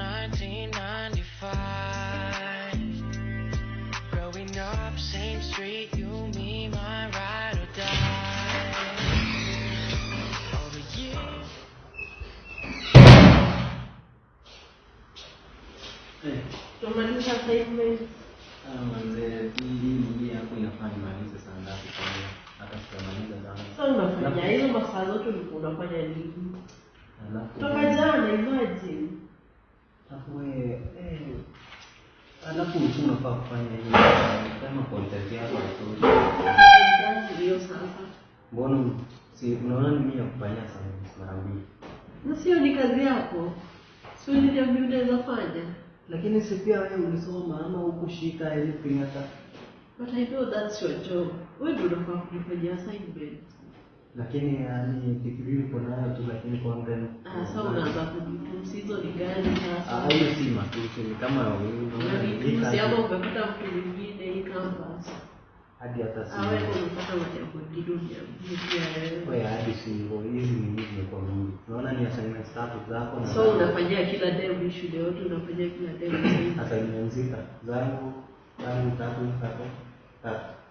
1995. Growing up, same street, you, me, my ride or die. All the years. Tumaliza assignment. Manze, hii hii hapo inafaa nimalize saa ngapi kwa hiyo? Hata sitamaliza zangu. Sasa unafanya hizo masaa zote ulikuwa unafanya nini? Alafu Toka jana imagine. Alafu wewe eh alafu tu unafaa kufanya hiyo kama content yako nzuri. Kazi hiyo sasa. Mbona si unaona mimi ya kufanya sana mara mbili. Na sio ni kazi yako. Sio ni ndio unaweza fanya. Lakini si pia wewe ulisoma ama ukushika anything hata But I know that's your job. Wewe ndio unafaa kufanya assignment. Lakini yani degree uko nayo tu lakini kwa Ah, sasa unaanza kujifunza hizo ni gani Ah, sasa? hiyo si matusi ni kama wewe ama umepata mtu mwingine hii campus. hadi hata si. Ah, wewe unapata majambo kidogo ya wewe. wewe hadi si hivyo hizi ni hizi kwa mimi unaona ni assignment tatu zako na So unafanyia kila day shule yote unafanyia kila day assignment zika zangu zangu tatu tatu tatu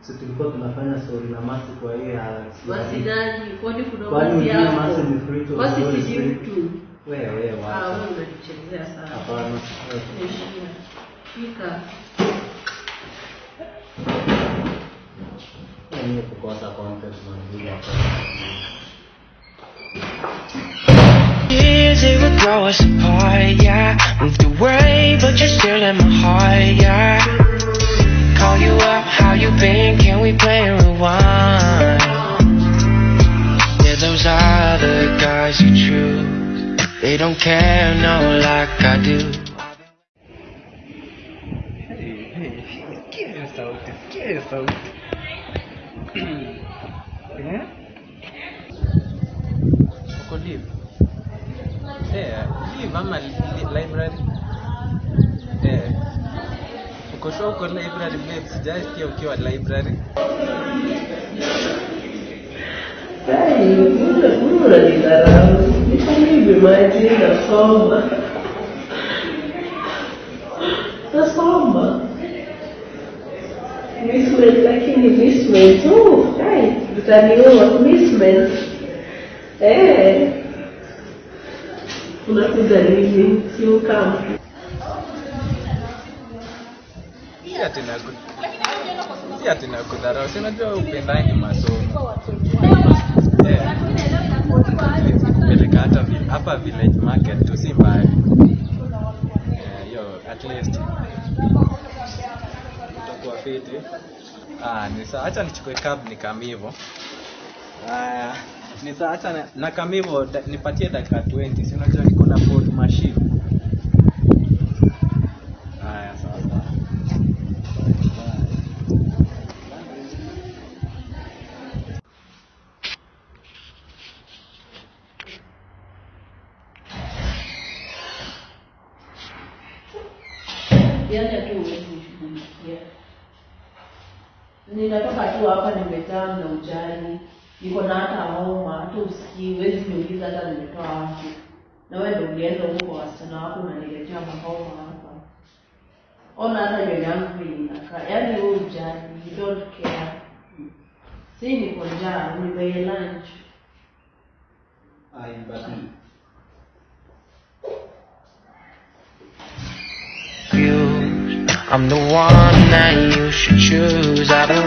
si tulikuwa tunafanya story na masi kwa hiyo ya Basi nani? Kwani kuna Kwani basi masi ni free to Basi si mtu. wewe wewe Ah, wewe unachezea sana. hapana heshima Fika. Yaani kukosa content manzuri hapa. Years it would grow us apart, those other guys you choose, they don't care, no, like I do. Sikia sauti, sikia sauti. Eh? Uko live? Eh, live ama library? Eh. Uko sure uko library babe? Sijasikia ukiwa library. Sai, figurati la mi farebbe mai la somma. La somma. hey, lakini mismen tu, dai, tutaniua mismen. Eh, unakuja nini? Si ukampi. Si ati nakudharau, si unajua upendangi masomo Eh. Peleka hata hapa village market tu si mbali. Eh, hiyo at least utakuwa fiti. Ah, ni sawa. Acha nichukue cab nikamivo. Haya, ni sawa. Acha na, na kamivo nipatie dakika 20. Si unajua niko na Ford Ninatoka tu hapa nimejaa na ujali, niko na hata homa, hata usikii, huwezi niuliza hata nimetoa wapi. Na wewe ndio ulienda huko wasichana wako unaniletea mahoma hapa. Ona hata nywele yangu vile inakaa, yaani wewe ujali, you don't care. Si niko njaa, nimei lunch. Ai, but. I'm the one that you should choose. I've been